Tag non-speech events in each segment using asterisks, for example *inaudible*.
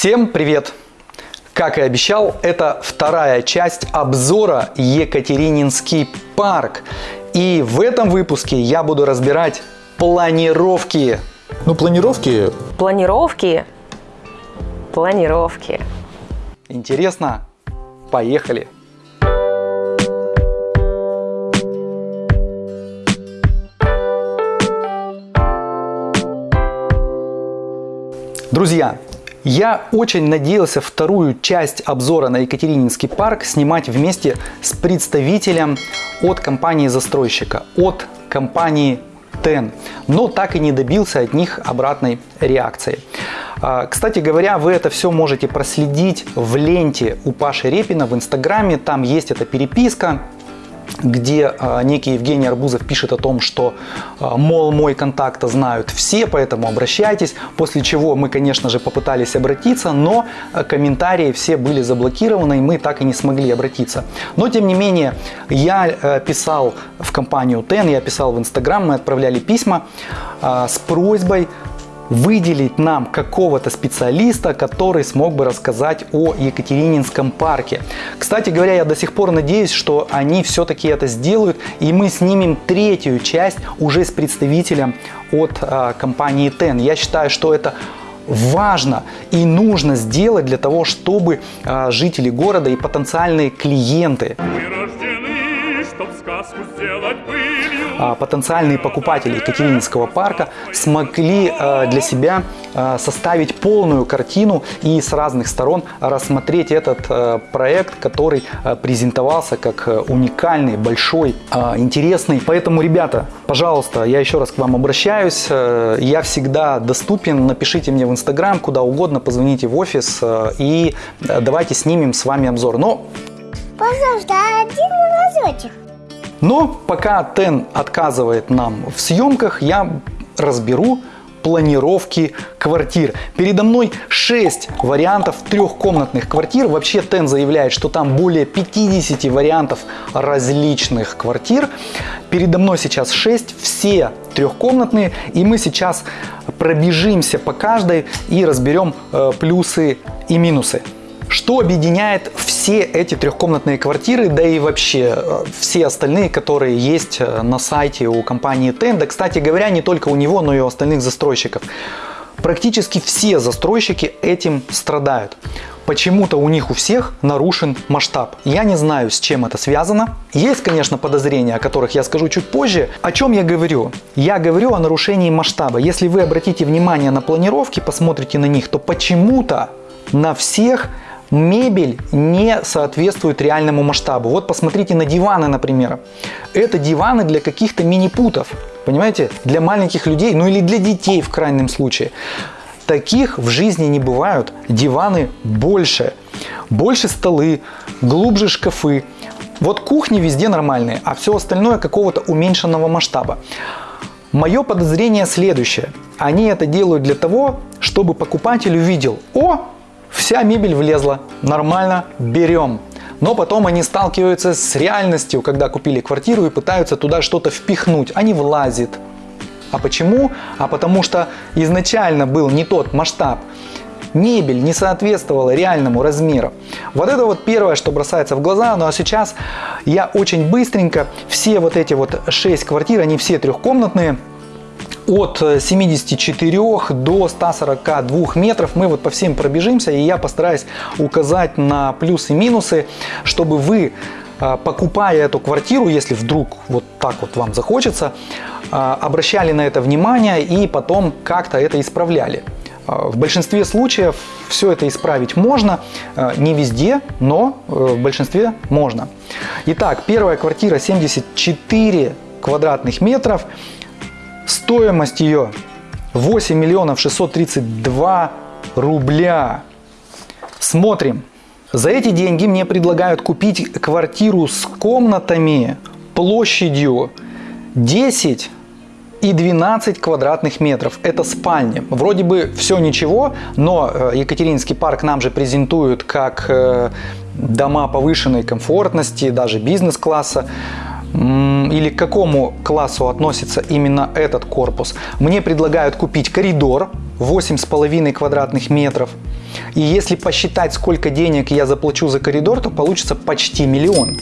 Всем привет! Как и обещал, это вторая часть обзора Екатерининский парк. И в этом выпуске я буду разбирать планировки. Ну, планировки... Планировки. Планировки. Интересно? Поехали! Друзья, я очень надеялся вторую часть обзора на Екатерининский парк снимать вместе с представителем от компании-застройщика, от компании TEN, но так и не добился от них обратной реакции. А, кстати говоря, вы это все можете проследить в ленте у Паши Репина в Инстаграме, там есть эта переписка, где э, некий Евгений Арбузов пишет о том, что, э, мол, мой контакт знают все, поэтому обращайтесь. После чего мы, конечно же, попытались обратиться, но комментарии все были заблокированы, и мы так и не смогли обратиться. Но, тем не менее, я писал в компанию TEN, я писал в Инстаграм, мы отправляли письма с просьбой выделить нам какого-то специалиста, который смог бы рассказать о Екатерининском парке. Кстати говоря, я до сих пор надеюсь, что они все-таки это сделают, и мы снимем третью часть уже с представителем от э, компании TEN. Я считаю, что это важно и нужно сделать для того, чтобы э, жители города и потенциальные клиенты а, потенциальные покупатели Екатерининского парка смогли а, для себя а, составить полную картину и с разных сторон рассмотреть этот проект, который презентовался как уникальный, большой, интересный. Поэтому, ребята, пожалуйста, я еще раз к вам обращаюсь. Я всегда доступен. Напишите мне в Инстаграм, куда угодно, позвоните в офис и давайте снимем с вами обзор. Но Пожалуйста, один разочек. Но пока Тен отказывает нам в съемках, я разберу планировки квартир. Передо мной 6 вариантов трехкомнатных квартир. Вообще Тен заявляет, что там более 50 вариантов различных квартир. Передо мной сейчас 6, все трехкомнатные. И мы сейчас пробежимся по каждой и разберем э, плюсы и минусы. Что объединяет все эти трехкомнатные квартиры, да и вообще э, все остальные, которые есть э, на сайте у компании Tenda. Кстати говоря, не только у него, но и у остальных застройщиков. Практически все застройщики этим страдают. Почему-то у них у всех нарушен масштаб. Я не знаю, с чем это связано. Есть, конечно, подозрения, о которых я скажу чуть позже. О чем я говорю? Я говорю о нарушении масштаба. Если вы обратите внимание на планировки, посмотрите на них, то почему-то на всех мебель не соответствует реальному масштабу. Вот посмотрите на диваны, например. Это диваны для каких-то мини-путов, понимаете, для маленьких людей, ну или для детей в крайнем случае. Таких в жизни не бывают. Диваны больше. Больше столы, глубже шкафы. Вот кухни везде нормальные, а все остальное какого-то уменьшенного масштаба. Мое подозрение следующее. Они это делают для того, чтобы покупатель увидел, о, Вся мебель влезла, нормально, берем. Но потом они сталкиваются с реальностью, когда купили квартиру и пытаются туда что-то впихнуть, а не влазит. А почему? А потому что изначально был не тот масштаб. Мебель не соответствовала реальному размеру. Вот это вот первое, что бросается в глаза. Ну а сейчас я очень быстренько все вот эти вот 6 квартир, они все трехкомнатные, от 74 до 142 метров. Мы вот по всем пробежимся, и я постараюсь указать на плюсы и минусы, чтобы вы а, покупая эту квартиру, если вдруг вот так вот вам захочется, а, обращали на это внимание и потом как-то это исправляли. В большинстве случаев все это исправить можно, не везде, но э, в большинстве можно. Итак, первая квартира 74 квадратных метров. Стоимость ее 8 миллионов 632 рубля. Смотрим. За эти деньги мне предлагают купить квартиру с комнатами площадью 10 и 12 квадратных метров. Это спальня. Вроде бы все ничего, но э, Екатерининский парк нам же презентуют как э, дома повышенной комфортности, даже бизнес-класса или к какому классу относится именно этот корпус. Мне предлагают купить коридор 8,5 квадратных метров. И если посчитать, сколько денег я заплачу за коридор, то получится почти миллион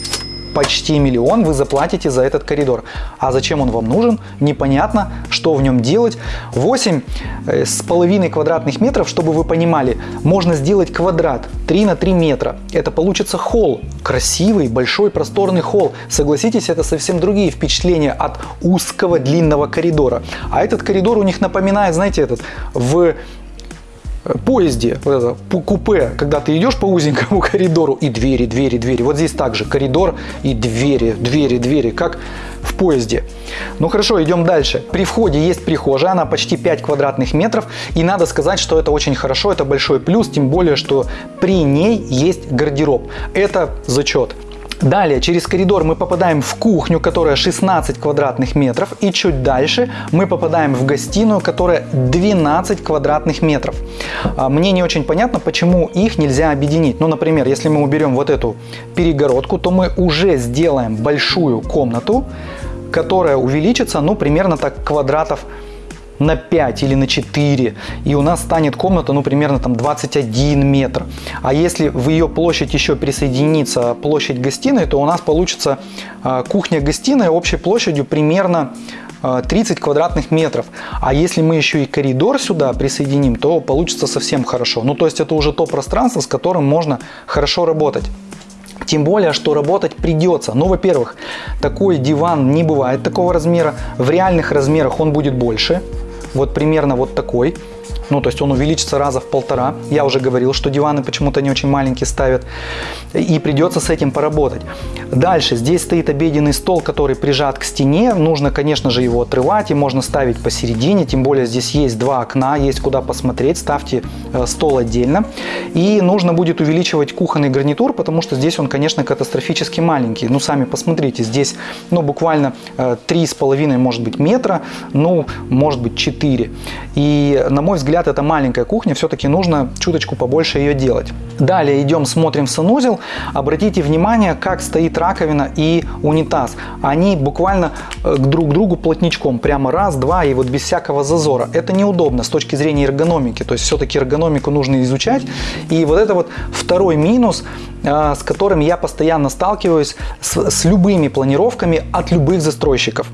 почти миллион вы заплатите за этот коридор. А зачем он вам нужен? Непонятно, что в нем делать. 8 э, с половиной квадратных метров, чтобы вы понимали, можно сделать квадрат 3 на 3 метра. Это получится холл, красивый, большой, просторный холл. Согласитесь, это совсем другие впечатления от узкого длинного коридора. А этот коридор у них напоминает, знаете, этот в поезде, вот это, купе, когда ты идешь по узенькому *laughs* коридору и двери, двери, двери. Вот здесь также коридор и двери, двери, двери, как в поезде. Ну хорошо, идем дальше. При входе есть прихожая, она почти 5 квадратных метров. И надо сказать, что это очень хорошо, это большой плюс, тем более, что при ней есть гардероб. Это зачет. Далее, через коридор мы попадаем в кухню, которая 16 квадратных метров. И чуть дальше мы попадаем в гостиную, которая 12 квадратных метров. А, мне не очень понятно, почему их нельзя объединить. Ну, например, если мы уберем вот эту перегородку, то мы уже сделаем большую комнату, которая увеличится, ну, примерно так квадратов на 5 или на 4, и у нас станет комната, ну, примерно там 21 метр. А если в ее площадь еще присоединится площадь гостиной, то у нас получится а, кухня-гостиная общей площадью примерно 30 а, квадратных метров. А если мы еще и коридор сюда присоединим, то получится совсем хорошо. Ну, то есть это уже то пространство, с которым можно хорошо работать. Тем более, что работать придется. Ну, во-первых, такой диван не бывает такого размера. В реальных размерах он будет больше вот примерно вот такой. Ну, то есть он увеличится раза в полтора. Я уже говорил, что диваны почему-то не очень маленькие ставят. И придется с этим поработать. Дальше. Здесь стоит обеденный стол, который прижат к стене. Нужно, конечно же, его отрывать. И можно ставить посередине. Тем более здесь есть два окна, есть куда посмотреть. Ставьте э, стол отдельно. И нужно будет увеличивать кухонный гарнитур, потому что здесь он, конечно, катастрофически маленький. Ну, сами посмотрите. Здесь, ну, буквально э, три с половиной, может быть, метра. Ну, может быть, 4. И, на мой взгляд, взгляд, это маленькая кухня, все-таки нужно чуточку побольше ее делать. Далее идем, смотрим санузел. Обратите внимание, как стоит раковина и унитаз. Они буквально э, друг к другу плотничком, прямо раз, два и вот без всякого зазора. Это неудобно с точки зрения эргономики, то есть все-таки эргономику нужно изучать. И вот это вот второй минус, э, с которым я постоянно сталкиваюсь с, с любыми планировками от любых застройщиков.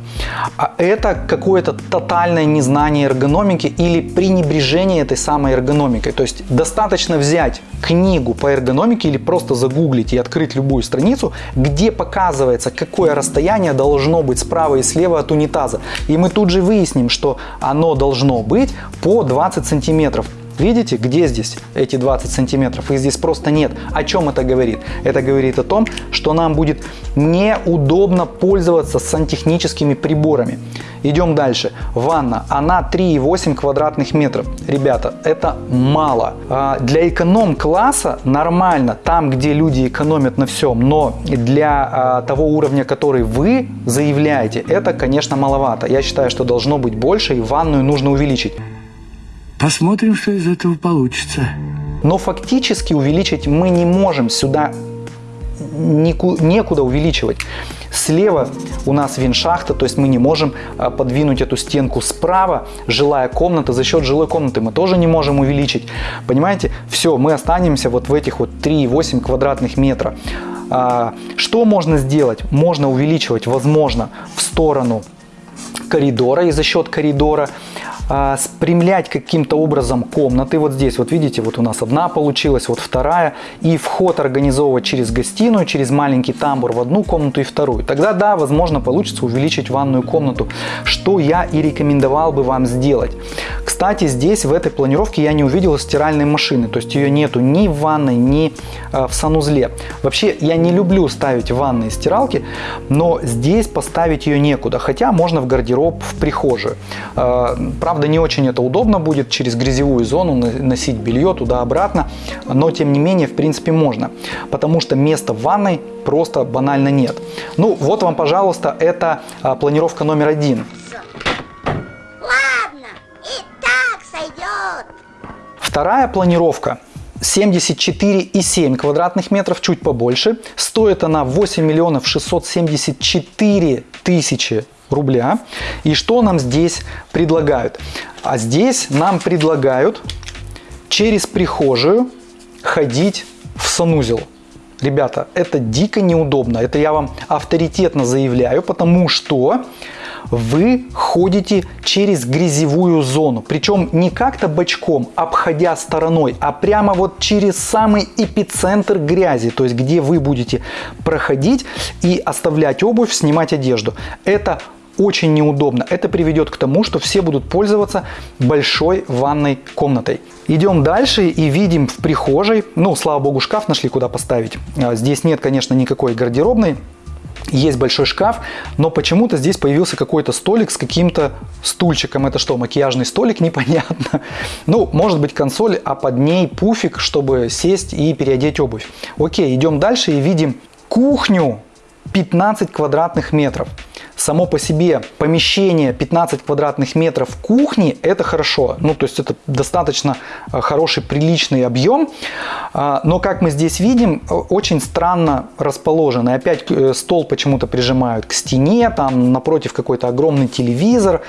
А это какое-то тотальное незнание эргономики или пренебрежение достижение этой самой эргономикой. То есть достаточно взять книгу по эргономике или просто загуглить и открыть любую страницу, где показывается, какое расстояние должно быть справа и слева от унитаза. И мы тут же выясним, что оно должно быть по 20 сантиметров. Видите, где здесь эти 20 сантиметров? Их здесь просто нет. О чем это говорит? Это говорит о том, что нам будет неудобно пользоваться сантехническими приборами. Идем дальше. Ванна. Она 3,8 квадратных метров. Ребята, это мало. А, для эконом-класса нормально, там, где люди экономят на всем, но для а, того уровня, который вы заявляете, это, конечно, маловато. Я считаю, что должно быть больше, и ванную нужно увеличить. Посмотрим, что из этого получится. Но фактически увеличить мы не можем сюда некуда увеличивать. Слева у нас виншахта, то есть мы не можем а, подвинуть эту стенку справа. Жилая комната, за счет жилой комнаты мы тоже не можем увеличить. Понимаете? Все, мы останемся вот в этих вот 3,8 квадратных метра. А, что можно сделать? Можно увеличивать, возможно, в сторону коридора и за счет коридора а, спрямлять каким-то образом комнаты. Вот здесь, вот видите, вот у нас одна получилась, вот вторая. И вход организовывать через гостиную, через маленький тамбур в одну комнату и вторую. Тогда, да, возможно, получится увеличить ванную комнату, что я и рекомендовал бы вам сделать. Кстати, здесь в этой планировке я не увидел стиральной машины, то есть ее нету ни в ванной, ни э, в санузле. Вообще, я не люблю ставить ванные стиралки, но здесь поставить ее некуда, хотя можно в гардероб, в прихожую. Э, не очень это удобно будет через грязевую зону носить белье туда-обратно, но тем не менее, в принципе, можно, потому что места в ванной просто банально нет. Ну, вот вам, пожалуйста, это а, планировка номер один. Ладно, и так сойдет. Вторая планировка 74,7 квадратных метров, чуть побольше. Стоит она 8 миллионов 674 тысячи рубля. И что нам здесь предлагают? А здесь нам предлагают через прихожую ходить в санузел. Ребята, это дико неудобно. Это я вам авторитетно заявляю, потому что вы ходите через грязевую зону. Причем не как-то бочком, обходя стороной, а прямо вот через самый эпицентр грязи. То есть где вы будете проходить и оставлять обувь, снимать одежду. Это очень неудобно. Это приведет к тому, что все будут пользоваться большой ванной комнатой. Идем дальше и видим в прихожей, ну, слава богу, шкаф нашли, куда поставить. А, здесь нет, конечно, никакой гардеробной, есть большой шкаф, но почему-то здесь появился какой-то столик с каким-то стульчиком. Это что, макияжный столик? *laughs* Непонятно. Ну, может быть консоль, а под ней пуфик, чтобы сесть и переодеть обувь. Окей, идем дальше и видим кухню 15 квадратных метров само по себе помещение 15 квадратных метров кухни это хорошо. Ну, то есть это достаточно э, хороший, приличный объем. А, но, как мы здесь видим, э, очень странно расположено. И опять э, стол почему-то прижимают к стене, там напротив какой-то огромный телевизор.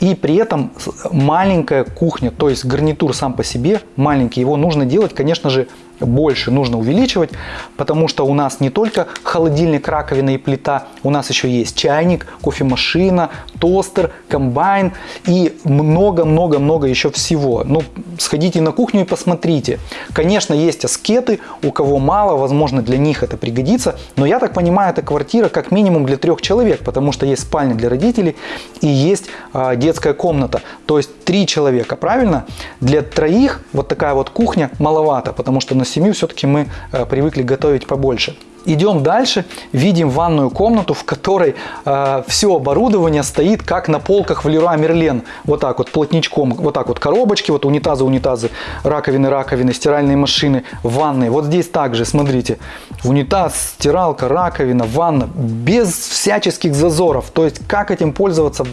И при этом маленькая кухня, то есть гарнитур сам по себе маленький. Его нужно делать, конечно же, больше нужно увеличивать, потому что у нас не только холодильник, раковина и плита, у нас еще есть чайник, кофемашина, тостер, комбайн и много-много-много еще всего. Ну, сходите на кухню и посмотрите. Конечно, есть аскеты, у кого мало, возможно, для них это пригодится, но я так понимаю, это квартира как минимум для трех человек, потому что есть спальня для родителей и есть э, детская комната. То есть три человека, правильно? Для троих вот такая вот кухня маловато, потому что на на семью все-таки мы э, привыкли готовить побольше. Идем дальше, видим ванную комнату, в которой э, все оборудование стоит как на полках в Леруа Мерлен. Вот так вот, плотничком, вот так вот коробочки, вот унитазы, унитазы, раковины, раковины, стиральные машины, ванны. Вот здесь также, смотрите, унитаз, стиралка, раковина, ванна, без всяческих зазоров. То есть, как этим пользоваться,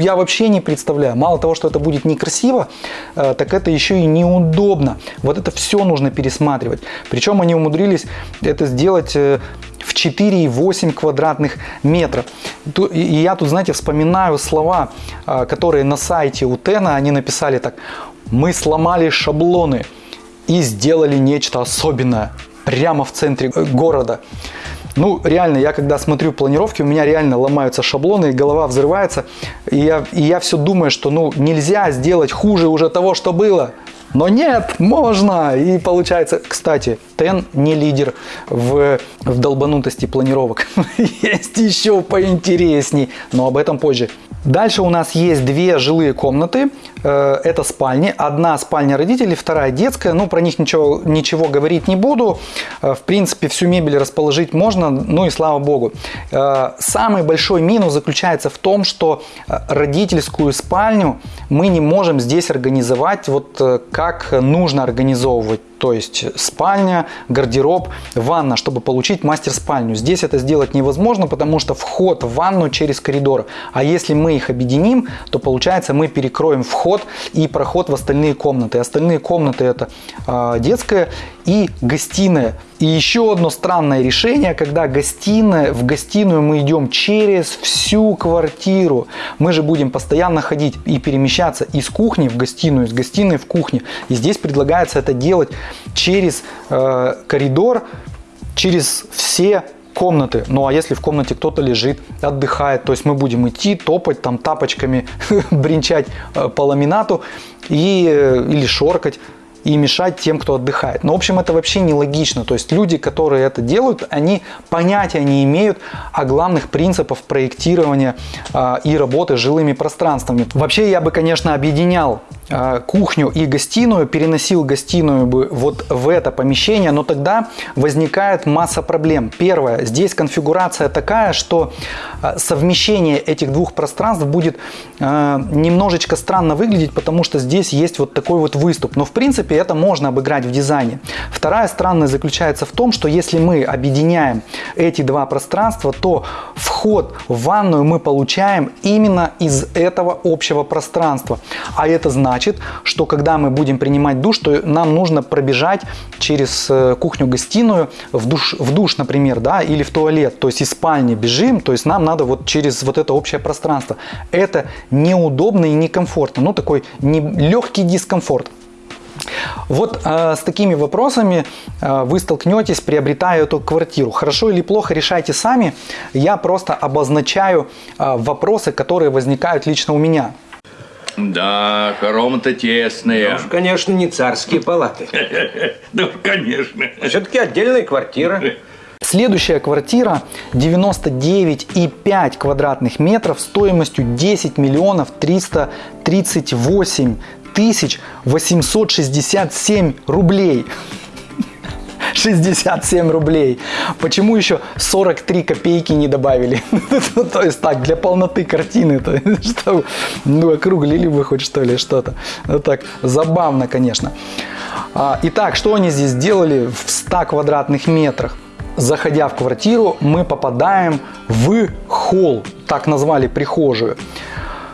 я вообще не представляю. Мало того, что это будет некрасиво, э, так это еще и неудобно. Вот это все нужно пересматривать. Причем они умудрились это сделать э, в 4,8 квадратных метров. И я тут, знаете, вспоминаю слова, а, которые на сайте у Тена, они написали так. Мы сломали шаблоны и сделали нечто особенное прямо в центре э, города. Ну, реально, я когда смотрю планировки, у меня реально ломаются шаблоны, и голова взрывается. И я, и я все думаю, что ну нельзя сделать хуже уже того, что было. Но нет, можно. И получается, кстати, Тен не лидер в, в долбанутости планировок. *laughs* Есть еще поинтересней, но об этом позже. Дальше у нас есть две жилые комнаты. Э, это спальни. Одна спальня родителей, вторая детская. Ну, про них ничего, ничего говорить не буду. Э, в принципе, всю мебель расположить можно, ну и слава богу. Э, самый большой минус заключается в том, что родительскую спальню мы не можем здесь организовать вот как нужно организовывать то есть спальня, гардероб, ванна, чтобы получить мастер-спальню. Здесь это сделать невозможно, потому что вход в ванну через коридор. А если мы их объединим, то получается мы перекроем вход и проход в остальные комнаты. Остальные комнаты это э, детская и гостиная. И еще одно странное решение, когда гостиная, в гостиную мы идем через всю квартиру. Мы же будем постоянно ходить и перемещаться из кухни в гостиную, из гостиной в кухню. И здесь предлагается это делать через э, коридор, через все комнаты. Ну а если в комнате кто-то лежит, отдыхает, то есть мы будем идти, топать там тапочками, *laughs* бренчать э, по ламинату и, э, или шоркать и мешать тем, кто отдыхает. Но, в общем, это вообще нелогично. То есть люди, которые это делают, они понятия не имеют о главных принципах проектирования э, и работы с жилыми пространствами. Вообще, я бы, конечно, объединял кухню и гостиную, переносил гостиную бы вот в это помещение, но тогда возникает масса проблем. Первое, здесь конфигурация такая, что э, совмещение этих двух пространств будет э, немножечко странно выглядеть, потому что здесь есть вот такой вот выступ. Но, в принципе, это можно обыграть в дизайне. Вторая странность заключается в том, что если мы объединяем эти два пространства, то вход в ванную мы получаем именно из этого общего пространства. А это значит, значит, что когда мы будем принимать душ, то нам нужно пробежать через э, кухню-гостиную в душ, в душ, например, да, или в туалет, то есть из спальни бежим, то есть нам надо вот через вот это общее пространство. Это неудобно и некомфортно, ну такой не, легкий дискомфорт. Вот э, с такими вопросами э, вы столкнетесь, приобретая эту квартиру. Хорошо или плохо, решайте сами. Я просто обозначаю э, вопросы, которые возникают лично у меня. Да, хоромы-то тесные. Уж, конечно, не царские палаты. *laughs* Да, конечно. Все-таки отдельная квартира. Следующая квартира 99,5 квадратных метров стоимостью 10 миллионов 338 тысяч 867 рублей. 67 рублей. Почему еще 43 копейки не добавили? *laughs* То есть так, для полноты картины, то, ну, округлили бы хоть что ли что-то. Ну так, забавно, конечно. А, итак, что они здесь сделали в 100 квадратных метрах? Заходя в квартиру, мы попадаем в холл, так назвали прихожую.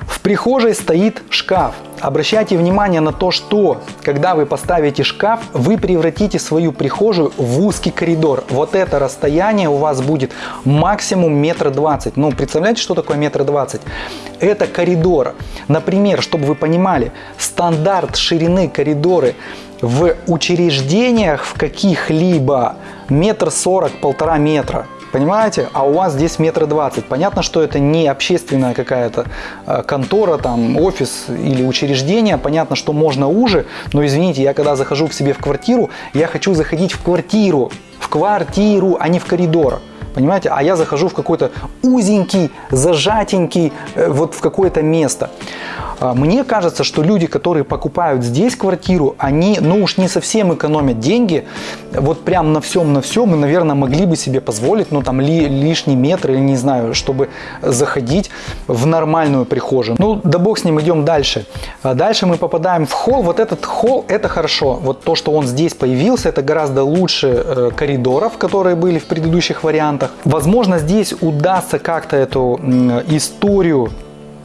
В прихожей стоит шкаф. Обращайте внимание на то, что когда вы поставите шкаф, вы превратите свою прихожую в узкий коридор. Вот это расстояние у вас будет максимум метр двадцать. Ну, представляете, что такое метр двадцать? Это коридор. Например, чтобы вы понимали, стандарт ширины коридоры в учреждениях в каких-либо метр сорок, полтора метра. Понимаете? А у вас здесь метр двадцать. Понятно, что это не общественная какая-то э, контора, там, офис или учреждение. Понятно, что можно уже, но извините, я когда захожу к себе в квартиру, я хочу заходить в квартиру, в квартиру, а не в коридор. Понимаете? А я захожу в какой-то узенький, зажатенький, э, вот в какое-то место. А, мне кажется, что люди, которые покупают здесь квартиру, они, ну уж не совсем экономят деньги, вот прям на всем, на всем, и, наверное, могли бы себе позволить, ну там ли, лишний метр или не знаю, чтобы заходить в нормальную прихожую. Ну, да бог с ним, идем дальше. А дальше мы попадаем в холл. Вот этот холл, это хорошо. Вот то, что он здесь появился, это гораздо лучше э, коридоров, которые были в предыдущих вариантах. Возможно, здесь удастся как-то эту историю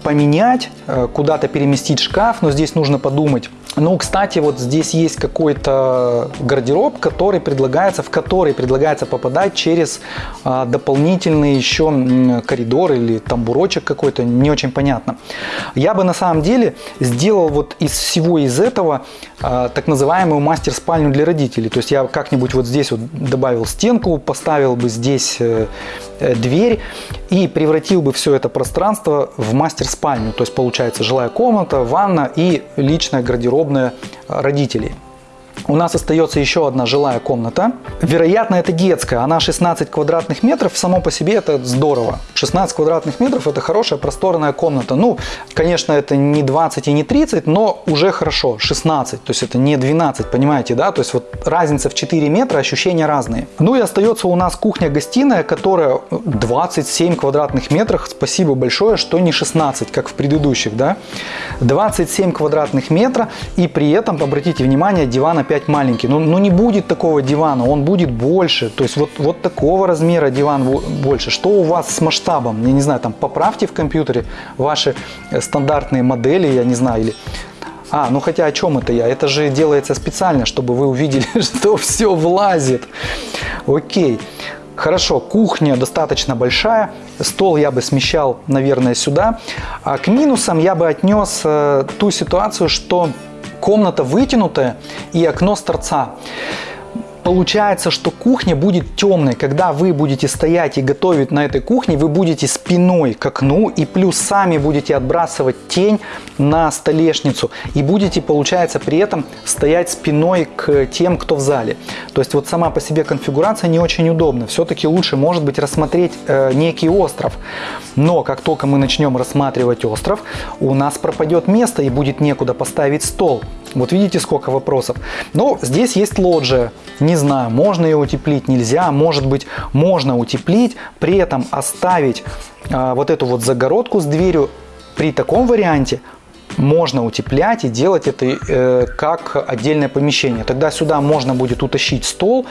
поменять, э, куда-то переместить шкаф, но здесь нужно подумать. Ну, кстати, вот здесь есть какой-то гардероб, который предлагается, в который предлагается попадать через а, дополнительный еще коридор или тамбурочек какой-то, не очень понятно. Я бы на самом деле сделал вот из всего из этого а, так называемую мастер-спальню для родителей. То есть я как-нибудь вот здесь вот добавил стенку, поставил бы здесь э, э, дверь и превратил бы все это пространство в мастер-спальню. То есть получается жилая комната, ванна и личная гардеробная родителей. У нас остается еще одна жилая комната. Вероятно, это детская. Она 16 квадратных метров. Само по себе это здорово. 16 квадратных метров это хорошая просторная комната. Ну, конечно, это не 20 и не 30, но уже хорошо. 16. То есть это не 12, понимаете, да? То есть вот разница в 4 метра, ощущения разные. Ну и остается у нас кухня-гостиная, которая 27 квадратных метров. Спасибо большое, что не 16, как в предыдущих, да? 27 квадратных метра. И при этом, обратите внимание, диван опять маленький. Ну, ну не будет такого дивана, он будет больше. То есть вот, вот такого размера диван больше. Что у вас с масштабом? Я не знаю, там поправьте в компьютере ваши э, стандартные модели, я не знаю, или а, ну хотя о чем это я? Это же делается специально, чтобы вы увидели, *laughs* что все влазит. Окей. Хорошо, кухня достаточно большая, стол я бы смещал, наверное, сюда. А к минусам я бы отнес э, ту ситуацию, что комната вытянутая и окно с торца. Получается, что кухня будет темной. Когда вы будете стоять и готовить на этой кухне, вы будете спиной к окну и плюс сами будете отбрасывать тень на столешницу. И будете, получается, при этом стоять спиной к тем, кто в зале. То есть вот сама по себе конфигурация не очень удобна. Все-таки лучше, может быть, рассмотреть э, некий остров. Но как только мы начнем рассматривать остров, у нас пропадет место и будет некуда поставить стол. Вот видите, сколько вопросов. Но здесь есть лоджия. Не знаю, можно ее утеплить, нельзя. Может быть, можно утеплить, при этом оставить а, вот эту вот загородку с дверью. При таком варианте можно утеплять и делать это э, как отдельное помещение. Тогда сюда можно будет утащить стол,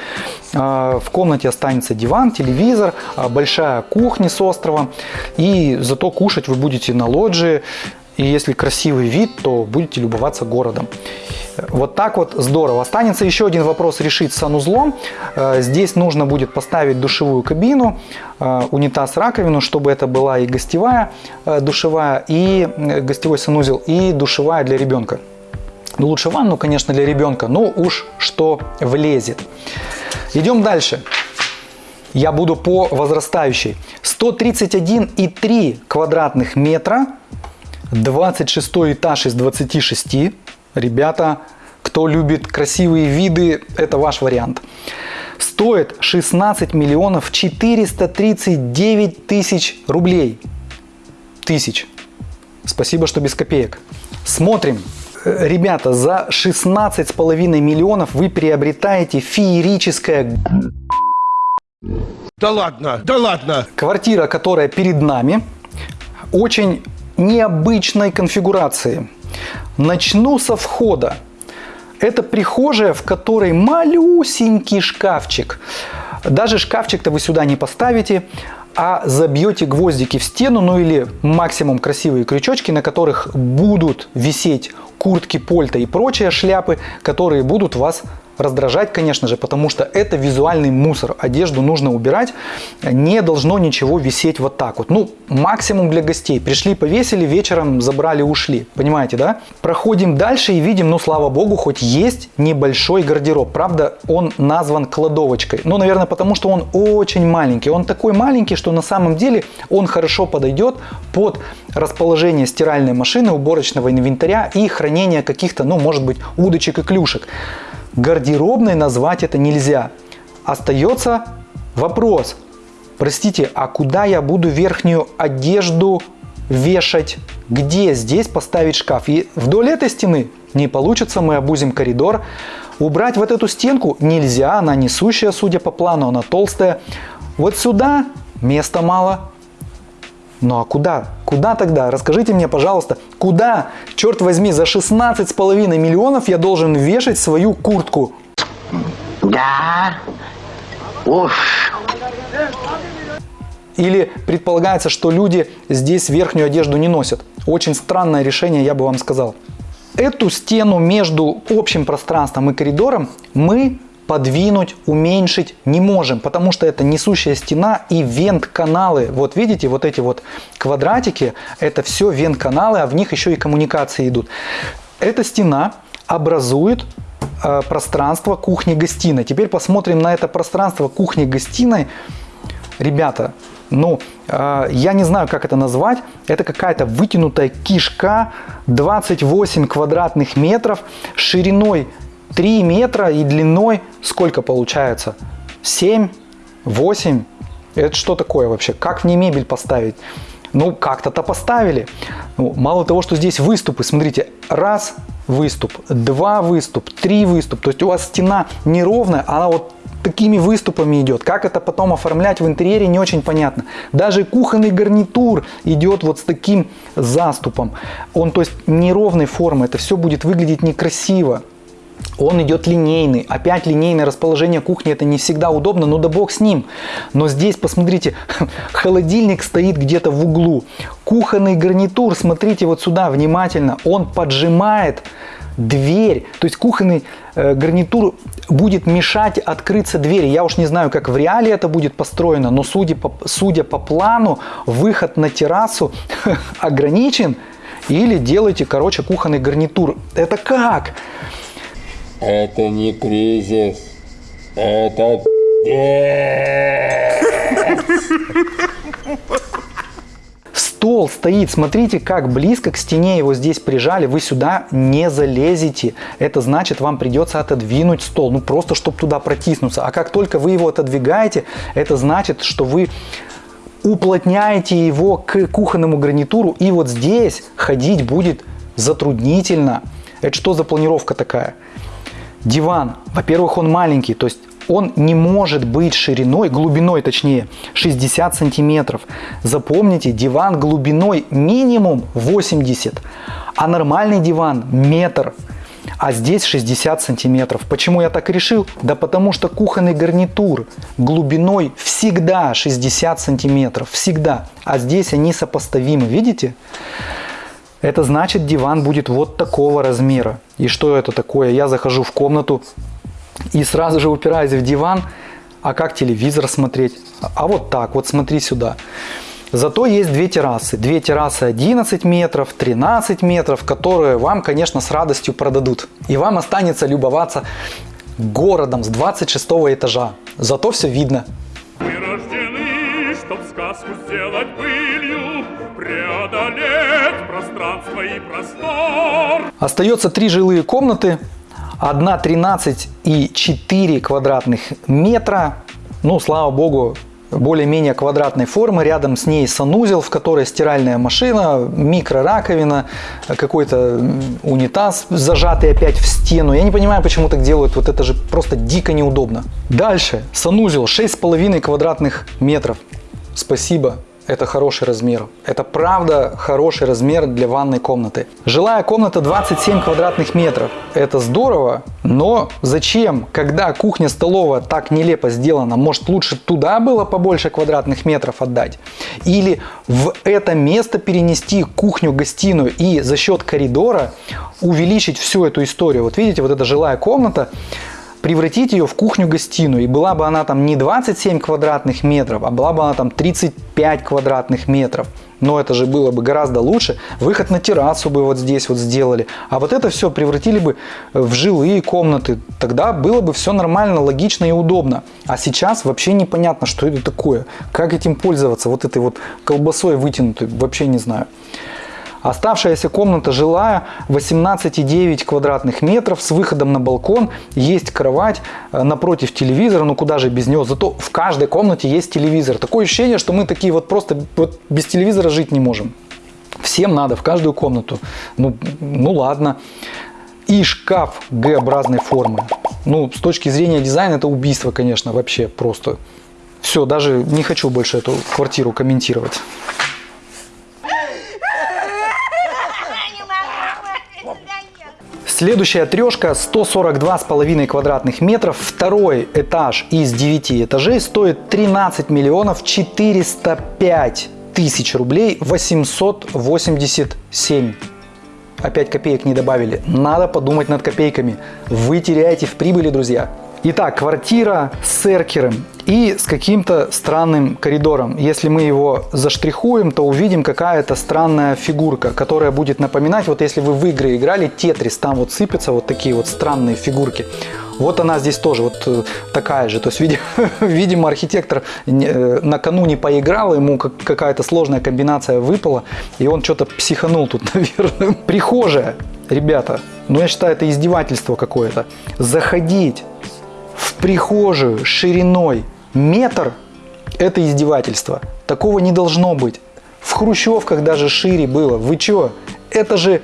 э, в комнате останется диван, телевизор, э, большая кухня с островом, и зато кушать вы будете на лоджии и если красивый вид, то будете любоваться городом. Вот так вот здорово. Останется еще один вопрос решить с санузлом. Э, Здесь нужно будет поставить душевую кабину, э, унитаз, раковину, чтобы это была и гостевая э, душевая, и гостевой санузел, и душевая для ребенка. Ну, лучше ванну, конечно, для ребенка, но уж что влезет. Идем дальше. Я буду по возрастающей. 131,3 квадратных метра, 26 этаж из 26. Ребята, кто любит красивые виды, это ваш вариант. Стоит 16 миллионов 439 тысяч рублей. Тысяч. Спасибо, что без копеек. Смотрим. Ребята, за 16,5 миллионов вы приобретаете феерическое Да ладно, да ладно. Квартира, которая перед нами, очень необычной конфигурации. Начну со входа. Это прихожая, в которой малюсенький шкафчик. Даже шкафчик-то вы сюда не поставите, а забьете гвоздики в стену, ну или максимум красивые крючочки, на которых будут висеть куртки, польта и прочие шляпы, которые будут вас раздражать, конечно же, потому что это визуальный мусор. Одежду нужно убирать, не должно ничего висеть вот так вот. Ну, максимум для гостей. Пришли, повесили, вечером забрали, ушли. Понимаете, да? Проходим дальше и видим, ну, слава богу, хоть есть небольшой гардероб. Правда, он назван кладовочкой. Ну, наверное, потому что он очень маленький. Он такой маленький, что на самом деле он хорошо подойдет под расположение стиральной машины, уборочного инвентаря и хранение каких-то, ну, может быть, удочек и клюшек. Гардеробной назвать это нельзя. Остается вопрос. Простите, а куда я буду верхнюю одежду вешать? Где здесь поставить шкаф? И вдоль этой стены не получится, мы обузим коридор. Убрать вот эту стенку нельзя, она несущая, судя по плану, она толстая. Вот сюда места мало. Ну а куда? Куда тогда? Расскажите мне, пожалуйста, куда, черт возьми, за 16,5 миллионов я должен вешать свою куртку? Да. Уж. Или предполагается, что люди здесь верхнюю одежду не носят. Очень странное решение, я бы вам сказал. Эту стену между общим пространством и коридором мы подвинуть, уменьшить не можем, потому что это несущая стена и вент-каналы. Вот видите, вот эти вот квадратики, это все вент-каналы, а в них еще и коммуникации идут. Эта стена образует э, пространство кухни-гостиной. Теперь посмотрим на это пространство кухни-гостиной. Ребята, ну, э, я не знаю, как это назвать. Это какая-то вытянутая кишка, 28 квадратных метров, шириной 3 метра и длиной сколько получается? 7, 8? Это что такое вообще? Как в ней мебель поставить? Ну, как-то-то поставили. Ну, мало того, что здесь выступы, смотрите, раз выступ, два выступ, три выступ. То есть у вас стена неровная, она вот такими выступами идет. Как это потом оформлять в интерьере, не очень понятно. Даже кухонный гарнитур идет вот с таким заступом. Он, то есть, неровной формы. Это все будет выглядеть некрасиво. Он идет линейный. Опять линейное расположение кухни. Это не всегда удобно, но да бог с ним. Но здесь, посмотрите, *laughs* холодильник стоит где-то в углу. Кухонный гарнитур, смотрите вот сюда внимательно. Он поджимает дверь. То есть кухонный э, гарнитур будет мешать открыться двери. Я уж не знаю, как в реале это будет построено, но судя по, судя по плану, выход на террасу *laughs* ограничен. Или делайте, короче, кухонный гарнитур. Это как? Это не кризис. Это Стол стоит, смотрите, как близко к стене его здесь прижали, вы сюда не залезете. Это значит, вам придется отодвинуть стол, ну просто, чтобы туда протиснуться. А как только вы его отодвигаете, это значит, что вы уплотняете его к кухонному гарнитуру, и вот здесь ходить будет затруднительно. Это что за планировка такая? Диван, во-первых, он маленький, то есть он не может быть шириной, глубиной точнее, 60 сантиметров. Запомните, диван глубиной минимум 80, а нормальный диван метр, а здесь 60 сантиметров. Почему я так решил? Да потому что кухонный гарнитур глубиной всегда 60 сантиметров, всегда, а здесь они сопоставимы, видите? Это значит, диван будет вот такого размера. И что это такое? Я захожу в комнату и сразу же упираюсь в диван. А как телевизор смотреть? А вот так, вот смотри сюда. Зато есть две террасы. Две террасы 11 метров, 13 метров, которые вам, конечно, с радостью продадут. И вам останется любоваться городом с 26 этажа. Зато все видно. Мы рождены, чтоб сказку сделать былью, и простор. Остается три жилые комнаты. Одна 13 и 4 квадратных метра. Ну, слава богу, более-менее квадратной формы. Рядом с ней санузел, в которой стиральная машина, микрораковина, какой-то унитаз, зажатый опять в стену. Я не понимаю, почему так делают. Вот это же просто дико неудобно. Дальше. Санузел 6,5 квадратных метров. Спасибо. Это хороший размер. Это правда хороший размер для ванной комнаты. Жилая комната 27 квадратных метров. Это здорово, но зачем, когда кухня-столовая так нелепо сделана, может лучше туда было побольше квадратных метров отдать? Или в это место перенести кухню-гостиную и за счет коридора увеличить всю эту историю? Вот видите, вот эта жилая комната, превратить ее в кухню-гостиную. И была бы она там не 27 квадратных метров, а была бы она там 35 квадратных метров. Но это же было бы гораздо лучше. Выход на террасу бы вот здесь вот сделали. А вот это все превратили бы в жилые комнаты. Тогда было бы все нормально, логично и удобно. А сейчас вообще непонятно, что это такое. Как этим пользоваться? Вот этой вот колбасой вытянутой. Вообще не знаю. Оставшаяся комната жилая 18,9 квадратных метров с выходом на балкон. Есть кровать э, напротив телевизора, ну куда же без него. Зато в каждой комнате есть телевизор. Такое ощущение, что мы такие вот просто вот без телевизора жить не можем. Всем надо в каждую комнату. Ну, ну ладно. И шкаф Г-образной формы. Ну, с точки зрения дизайна это убийство, конечно, вообще просто. Все, даже не хочу больше эту квартиру комментировать. Следующая трешка 142,5 квадратных метров, второй этаж из 9 этажей стоит 13 миллионов 405 тысяч рублей 887. Опять копеек не добавили. Надо подумать над копейками. Вы теряете в прибыли, друзья. Итак, квартира с эркером и с каким-то странным коридором. Если мы его заштрихуем, то увидим какая-то странная фигурка, которая будет напоминать, вот если вы в игры играли, Тетрис, там вот сыпятся вот такие вот странные фигурки. Вот она здесь тоже вот э, такая же. То есть, видимо, *laughs* видимо архитектор э, накануне поиграл, ему как- какая-то сложная комбинация выпала, и он что-то психанул тут, *laughs* наверное. Прихожая, ребята, ну я считаю, это издевательство какое-то. Заходить прихожую шириной метр – это издевательство. Такого не должно быть. В хрущевках даже шире было. Вы чё? Это же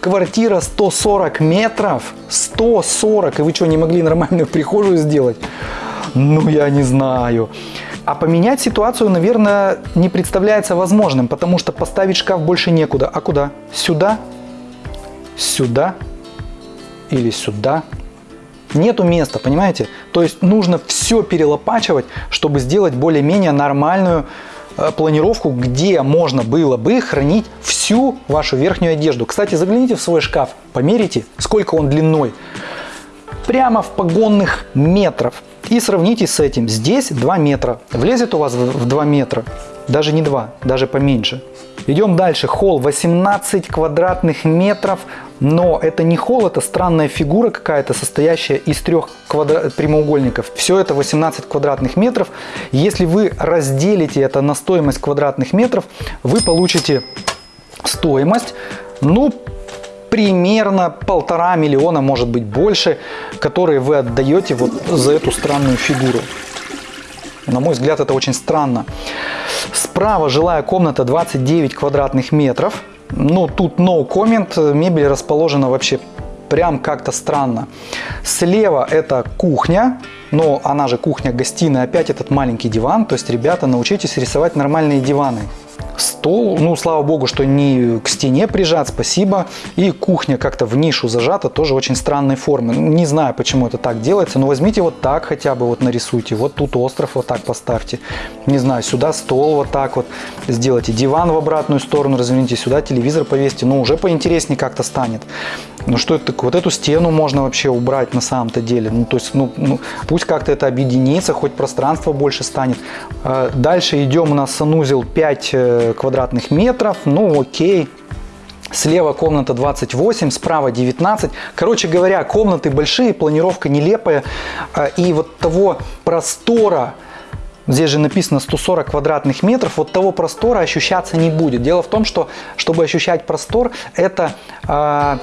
квартира 140 метров. 140. И вы что, не могли нормальную прихожую сделать? Ну, я не знаю. А поменять ситуацию, наверное, не представляется возможным, потому что поставить шкаф больше некуда. А куда? Сюда? Сюда? Или сюда? Нету места, понимаете? То есть нужно все перелопачивать, чтобы сделать более-менее нормальную э, планировку, где можно было бы хранить всю вашу верхнюю одежду. Кстати, загляните в свой шкаф, померите, сколько он длиной. Прямо в погонных метров. И сравните с этим. Здесь 2 метра. Влезет у вас в в 2 метра? Даже не 2, даже поменьше. Идем дальше. Холл 18 квадратных метров. Но это не холл, это странная фигура какая-то, состоящая из трех квадра... прямоугольников. Все это 18 квадратных метров. Если вы разделите это на стоимость квадратных метров, вы получите стоимость, ну, примерно полтора миллиона, может быть больше, которые вы отдаете вот за эту странную фигуру. На мой взгляд, это очень странно. Справа жилая комната 29 квадратных метров. Ну, тут no comment. Мебель расположена вообще прям как-то странно. Слева это кухня, но она же кухня-гостиная. Опять этот маленький диван. То есть, ребята, научитесь рисовать нормальные диваны. Стол, ну, слава богу, что не к стене прижат, спасибо. И кухня как-то в нишу зажата, тоже очень странной формы. Не знаю, почему это так делается, но возьмите вот так хотя бы вот нарисуйте. Вот тут остров вот так поставьте. Не знаю, сюда стол вот так вот сделайте. Диван в обратную сторону разверните, сюда телевизор повесьте. Ну, уже поинтереснее как-то станет. Ну, что это такое? Вот эту стену можно вообще убрать на самом-то деле. Ну, то есть, ну, ну пусть как-то это объединится, хоть пространство больше станет. А, дальше идем, у нас санузел 5 э, квадратных метров. Ну, окей. Слева комната 28, справа 19. Короче говоря, комнаты большие, планировка нелепая. А, и вот того простора, Здесь же написано 140 квадратных метров, вот того простора ощущаться не будет. Дело в том, что чтобы ощущать простор, это э,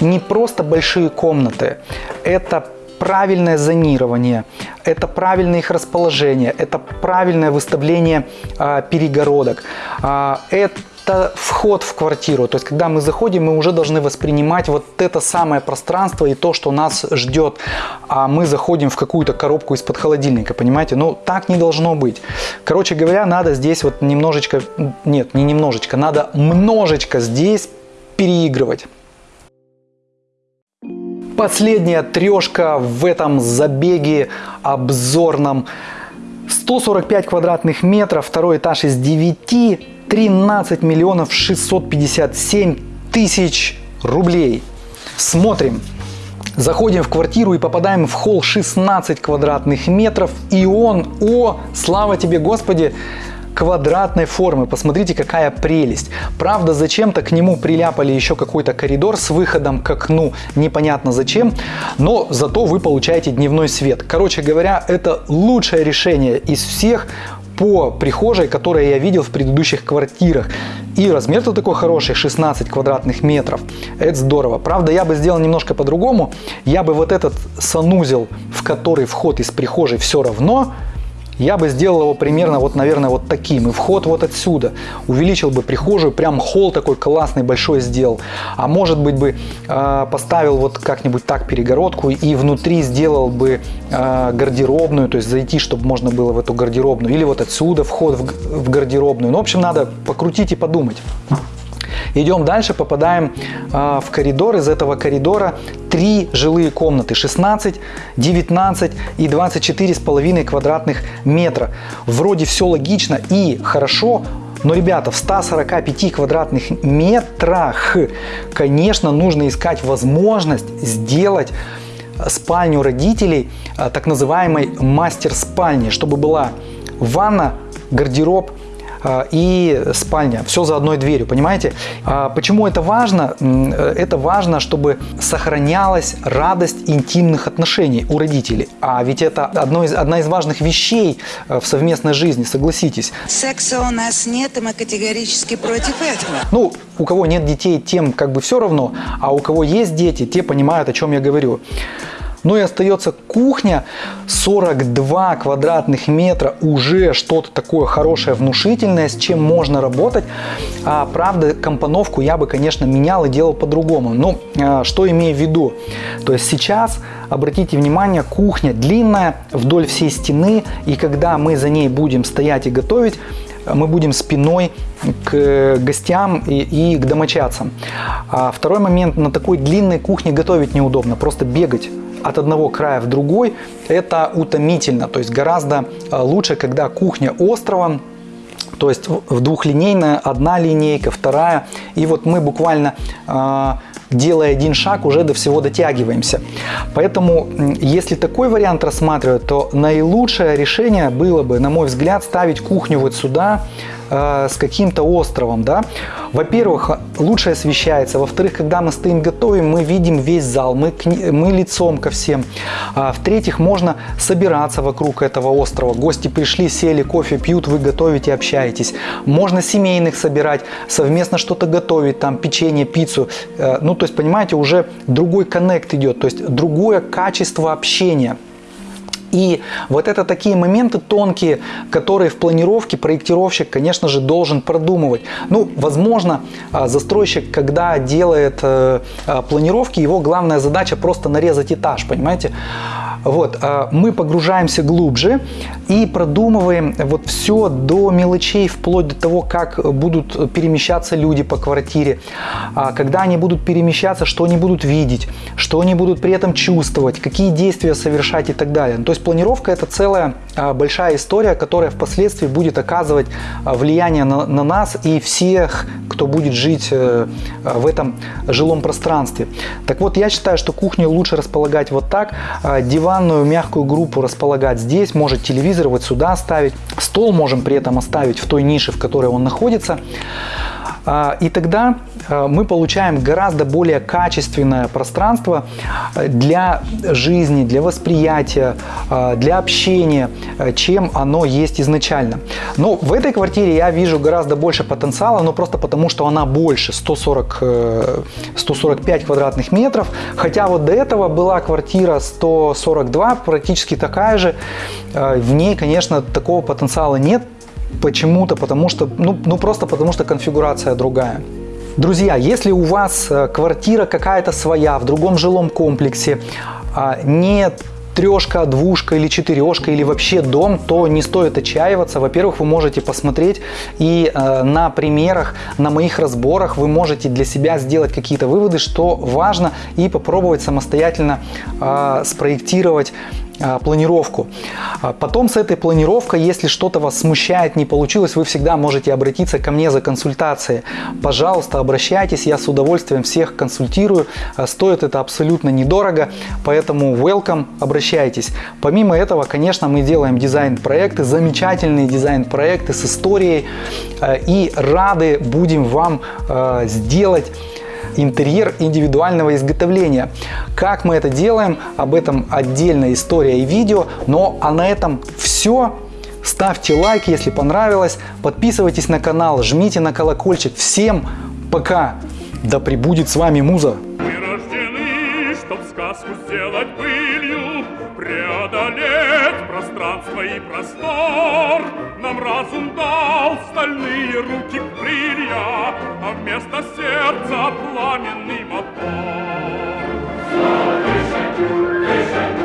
не просто большие комнаты, это правильное зонирование, это правильное их расположение, это правильное выставление э, перегородок, э, это вход в квартиру. То есть, когда мы заходим, мы уже должны воспринимать вот это самое пространство и то, что нас ждет. А мы заходим в какую-то коробку из-под холодильника, понимаете? Ну, так не должно быть. Короче говоря, надо здесь вот немножечко, нет, не немножечко, надо множечко здесь переигрывать. Последняя трешка в этом забеге обзорном. 145 квадратных метров, второй этаж из 9, 13 миллионов 657 тысяч рублей. Смотрим. Заходим в квартиру и попадаем в холл 16 квадратных метров. И он, о, слава тебе, Господи, квадратной формы. Посмотрите, какая прелесть. Правда, зачем-то к нему приляпали еще какой-то коридор с выходом к окну. Непонятно зачем, но зато вы получаете дневной свет. Короче говоря, это лучшее решение из всех по прихожей, которые я видел в предыдущих квартирах. И размер-то такой хороший, 16 квадратных метров. Это здорово. Правда, я бы сделал немножко по-другому. Я бы вот этот санузел, в который вход из прихожей все равно, я бы сделал его примерно вот, наверное, вот таким. И вход вот отсюда. Увеличил бы прихожую, прям холл такой классный, большой сделал. А может быть бы э, поставил вот как-нибудь так перегородку и внутри сделал бы э, гардеробную, то есть зайти, чтобы можно было в эту гардеробную. Или вот отсюда вход в, в гардеробную. Ну, в общем, надо покрутить и подумать. Идем дальше, попадаем э, в коридор. Из этого коридора три жилые комнаты. 16, 19 и 24 с половиной квадратных метра. Вроде все логично и хорошо, но, ребята, в 145 квадратных метрах, конечно, нужно искать возможность сделать спальню родителей а, так называемой мастер-спальни, чтобы была ванна, гардероб, и спальня. Все за одной дверью, понимаете? А почему это важно? Это важно, чтобы сохранялась радость интимных отношений у родителей. А ведь это одно из, одна из важных вещей э, в совместной жизни, согласитесь. Секса у нас нет, и мы категорически против этого. Ну, у кого нет детей, тем как бы все равно, а у кого есть дети, те понимают, о чем я говорю. Ну и остается кухня, 42 квадратных метра, уже что-то такое хорошее, внушительное, с чем можно работать. А, правда, компоновку я бы, конечно, менял и делал по-другому. Но а, что имею в виду? То есть сейчас, обратите внимание, кухня длинная вдоль всей стены, и когда мы за ней будем стоять и готовить, мы будем спиной к гостям и, и к домочадцам. А второй момент, на такой длинной кухне готовить неудобно, просто бегать от одного края в другой, это утомительно. То есть гораздо э, лучше, когда кухня острова, то есть в двухлинейная, одна линейка, вторая. И вот мы буквально э, делая один шаг, уже до всего дотягиваемся. Поэтому, если такой вариант рассматривать, то наилучшее решение было бы, на мой взгляд, ставить кухню вот сюда, э, с каким-то островом, да. Во-первых, лучше освещается. Во-вторых, когда мы стоим готовим, мы видим весь зал, мы, мы лицом ко всем. А, В-третьих, можно собираться вокруг этого острова. Гости пришли, сели, кофе пьют, вы готовите, общаетесь. Можно семейных собирать, совместно что-то готовить, там печенье, пиццу. Э, ну, то есть, понимаете, уже другой коннект идет, то есть другое качество общения. И вот это такие моменты тонкие, которые в планировке проектировщик, конечно же, должен продумывать. Ну, возможно, а, застройщик, когда делает э, а, планировки, его главная задача просто нарезать этаж, понимаете? Вот, а, мы погружаемся глубже и продумываем вот все до мелочей, вплоть до того, как будут перемещаться люди по квартире, а, когда они будут перемещаться, что они будут видеть, что они будут при этом чувствовать, какие действия совершать и так далее. То есть планировка это целая большая история, которая впоследствии будет оказывать влияние на, на нас и всех, кто будет жить э, в этом жилом пространстве. Так вот, я считаю, что кухню лучше располагать вот так, диванную мягкую группу располагать здесь, может телевизор вот сюда ставить, стол можем при этом оставить в той нише, в которой он находится. А, и тогда а, мы получаем гораздо более качественное пространство а, для жизни, для восприятия, для общения, чем оно есть изначально. Но в этой квартире я вижу гораздо больше потенциала, но просто потому, что она больше, 140, 145 э, квадратных метров. Хотя вот до этого была квартира 142, практически такая же. В ней, конечно, такого потенциала нет, почему-то, потому что, ну, ну просто потому что конфигурация другая. Друзья, если у вас э, квартира какая-то своя в другом жилом комплексе, а, нет трешка, двушка или четырешка или вообще дом, то не стоит отчаиваться. Во-первых, вы можете посмотреть и э, на примерах, на моих разборах вы можете для себя сделать какие-то выводы, что важно и попробовать самостоятельно э, спроектировать а, планировку. А потом с этой планировкой, если что-то вас смущает, не получилось, вы всегда можете обратиться ко мне за консультацией. Пожалуйста, обращайтесь, я с удовольствием всех консультирую. А, стоит это абсолютно недорого, поэтому welcome, обращайтесь. Помимо этого, конечно, мы делаем дизайн-проекты, замечательные дизайн-проекты с историей и рады будем вам сделать интерьер индивидуального изготовления. Как мы это делаем, об этом отдельная история и видео, но а на этом все. Ставьте лайк, если понравилось, подписывайтесь на канал, жмите на колокольчик. Всем пока! Да пребудет с вами Муза! Мы рождены, чтоб сказку сделать былью, преодолеть пространство и простор нам разум дал стальные руки крылья, а вместо сердца пламенный мотор. Слышать, слышать.